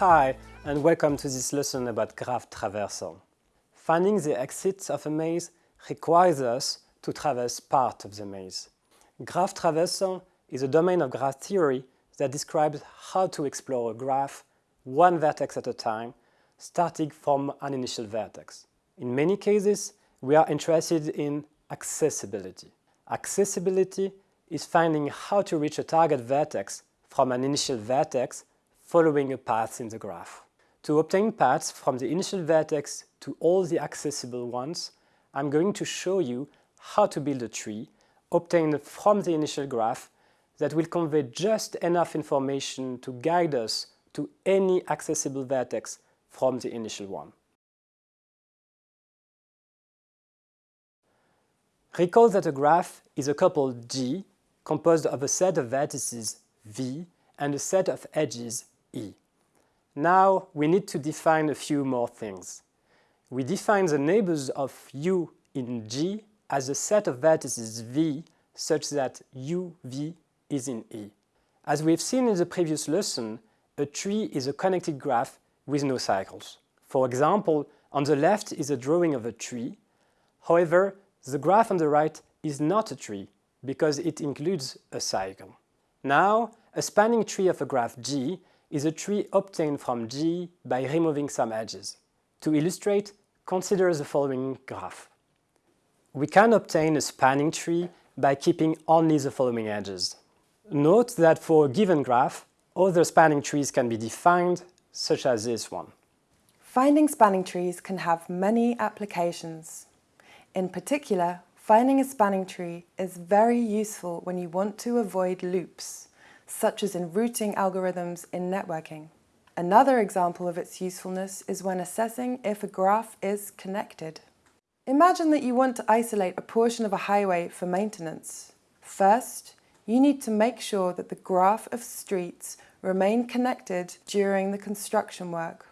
Hi, and welcome to this lesson about graph traversal. Finding the exits of a maze requires us to traverse part of the maze. Graph traversal is a domain of graph theory that describes how to explore a graph one vertex at a time, starting from an initial vertex. In many cases, we are interested in accessibility. Accessibility is finding how to reach a target vertex from an initial vertex following a path in the graph. To obtain paths from the initial vertex to all the accessible ones, I'm going to show you how to build a tree obtained from the initial graph that will convey just enough information to guide us to any accessible vertex from the initial one. Recall that a graph is a couple G composed of a set of vertices V and a set of edges E. Now we need to define a few more things. We define the neighbors of U in G as a set of vertices V such that UV is in E. As we've seen in the previous lesson, a tree is a connected graph with no cycles. For example, on the left is a drawing of a tree. However, the graph on the right is not a tree because it includes a cycle. Now, a spanning tree of a graph G is a tree obtained from G by removing some edges. To illustrate, consider the following graph. We can obtain a spanning tree by keeping only the following edges. Note that for a given graph, other spanning trees can be defined, such as this one. Finding spanning trees can have many applications. In particular, finding a spanning tree is very useful when you want to avoid loops, such as in routing algorithms in networking. Another example of its usefulness is when assessing if a graph is connected. Imagine that you want to isolate a portion of a highway for maintenance. First, you need to make sure that the graph of streets remain connected during the construction work.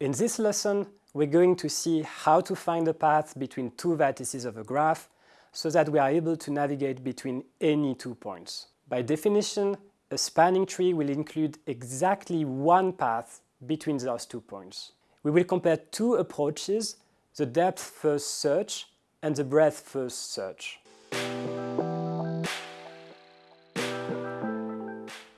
In this lesson, we're going to see how to find a path between two vertices of a graph so that we are able to navigate between any two points. By definition, a spanning tree will include exactly one path between those two points. We will compare two approaches, the depth first search and the breadth first search.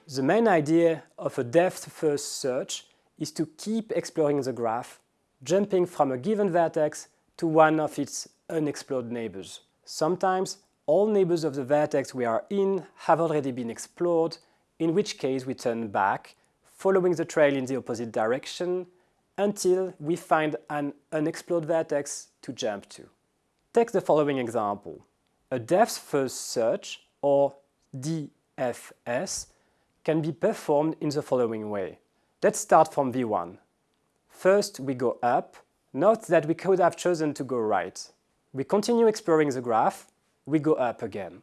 The main idea of a depth first search is to keep exploring the graph jumping from a given vertex to one of its unexplored neighbors. Sometimes all neighbors of the vertex we are in have already been explored, in which case we turn back, following the trail in the opposite direction, until we find an unexplored vertex to jump to. Take the following example. A depth-first search, or DFS, can be performed in the following way. Let's start from V1. First, we go up. Note that we could have chosen to go right. We continue exploring the graph. We go up again.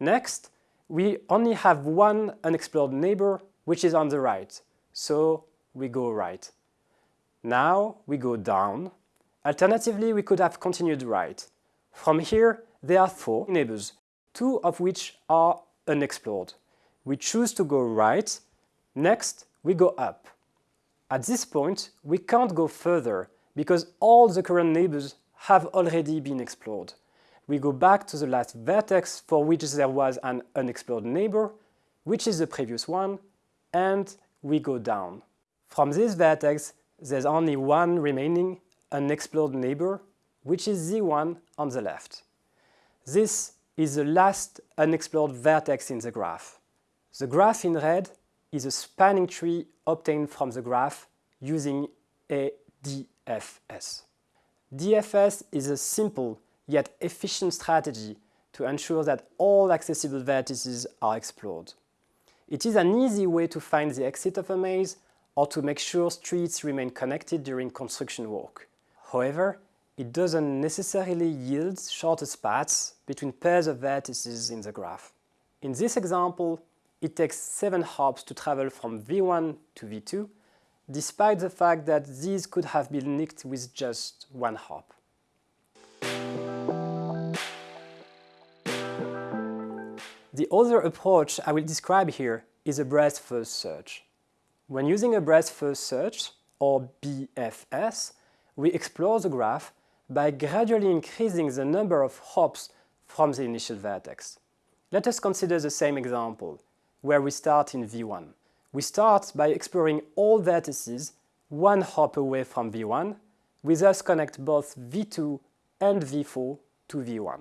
Next, we only have one unexplored neighbor, which is on the right. So we go right. Now we go down. Alternatively, we could have continued right. From here, there are four neighbors, two of which are unexplored. We choose to go right. Next, we go up. At this point, we can't go further because all the current neighbors have already been explored. We go back to the last vertex for which there was an unexplored neighbor, which is the previous one, and we go down. From this vertex, there's only one remaining unexplored neighbor, which is the one on the left. This is the last unexplored vertex in the graph. The graph in red is a spanning tree obtained from the graph using a DFS. DFS is a simple yet efficient strategy to ensure that all accessible vertices are explored. It is an easy way to find the exit of a maze or to make sure streets remain connected during construction work. However, it doesn't necessarily yield shortest paths between pairs of vertices in the graph. In this example, it takes 7 hops to travel from V1 to V2, despite the fact that these could have been nicked with just one hop. The other approach I will describe here is a breadth-first search. When using a breadth-first search, or BFS, we explore the graph by gradually increasing the number of hops from the initial vertex. Let us consider the same example, where we start in V1. We start by exploring all vertices one hop away from V1, we thus connect both V2 and V4 to V1.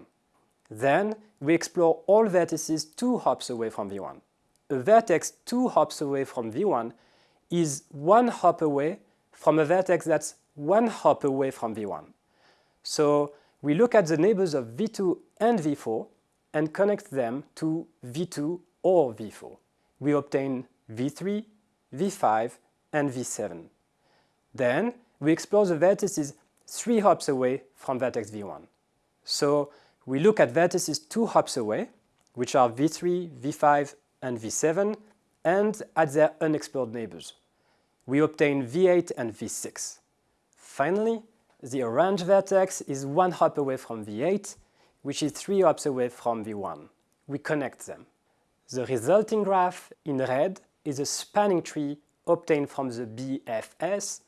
Then we explore all vertices two hops away from V1. A vertex two hops away from V1 is one hop away from a vertex that's one hop away from V1. So we look at the neighbors of V2 and V4 and connect them to V2 or V4. We obtain V3, V5, and V7. Then we explore the vertices three hops away from vertex V1. So we look at vertices two hops away, which are V3, V5, and V7, and at their unexplored neighbors. We obtain V8 and V6. Finally, the orange vertex is one hop away from V8, which is three hops away from V1. We connect them. The resulting graph in red is a spanning tree obtained from the BFS,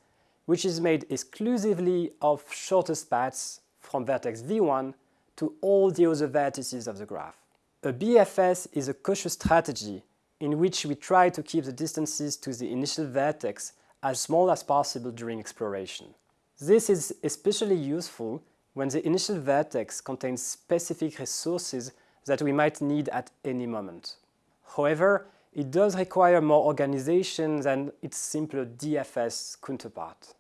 which is made exclusively of shortest paths from vertex V1 to all the other vertices of the graph. A BFS is a cautious strategy in which we try to keep the distances to the initial vertex as small as possible during exploration. This is especially useful when the initial vertex contains specific resources that we might need at any moment. However, it does require more organization than its simpler DFS counterpart.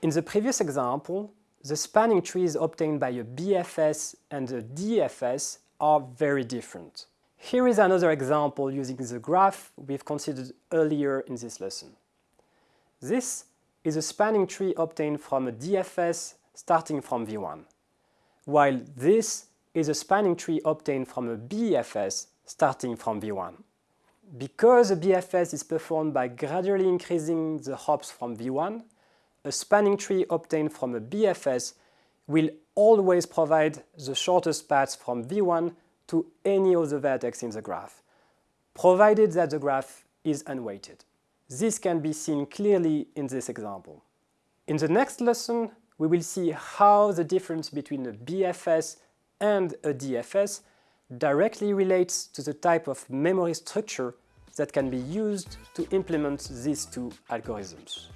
In the previous example, the spanning trees obtained by a BFS and a DFS are very different. Here is another example using the graph we've considered earlier in this lesson. This is a spanning tree obtained from a DFS starting from V1, while this is a spanning tree obtained from a BFS starting from V1. Because a BFS is performed by gradually increasing the hops from V1, a spanning tree obtained from a BFS will always provide the shortest path from V1 to any other vertex in the graph, provided that the graph is unweighted. This can be seen clearly in this example. In the next lesson, we will see how the difference between a BFS and a DFS directly relates to the type of memory structure that can be used to implement these two algorithms.